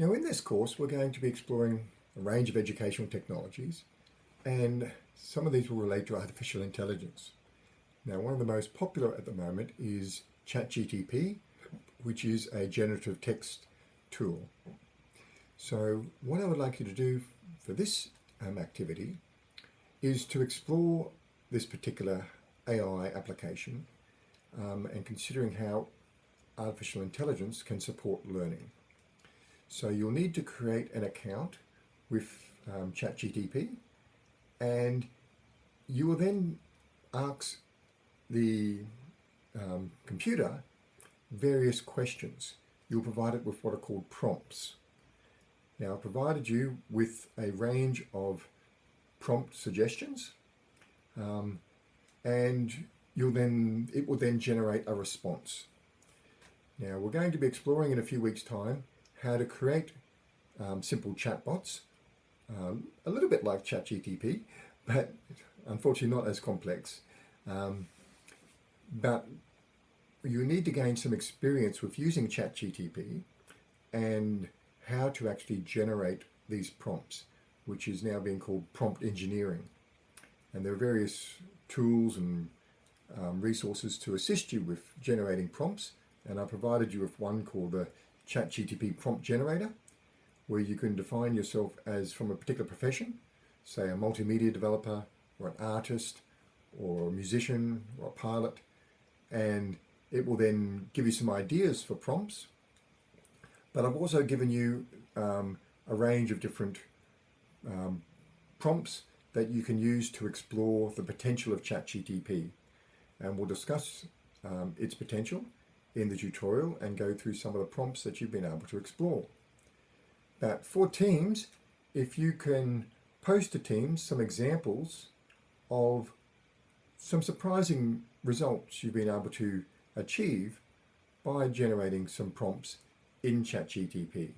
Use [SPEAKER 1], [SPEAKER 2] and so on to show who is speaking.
[SPEAKER 1] Now in this course we're going to be exploring a range of educational technologies and some of these will relate to artificial intelligence. Now one of the most popular at the moment is ChatGTP which is a generative text tool. So what I would like you to do for this um, activity is to explore this particular AI application um, and considering how artificial intelligence can support learning. So you'll need to create an account with um, ChatGTP and you will then ask the um, computer various questions. You'll provide it with what are called prompts. Now, I've provided you with a range of prompt suggestions um, and you'll then it will then generate a response. Now, we're going to be exploring in a few weeks' time how to create um, simple chatbots, um, a little bit like ChatGTP, but unfortunately not as complex. Um, but you need to gain some experience with using ChatGTP and how to actually generate these prompts, which is now being called prompt engineering. And there are various tools and um, resources to assist you with generating prompts. And I provided you with one called the ChatGTP prompt generator, where you can define yourself as from a particular profession, say a multimedia developer or an artist or a musician or a pilot, and it will then give you some ideas for prompts. But I've also given you um, a range of different um, prompts that you can use to explore the potential of ChatGTP. And we'll discuss um, its potential in the tutorial and go through some of the prompts that you've been able to explore. But for Teams, if you can post to Teams some examples of some surprising results you've been able to achieve by generating some prompts in ChatGTP.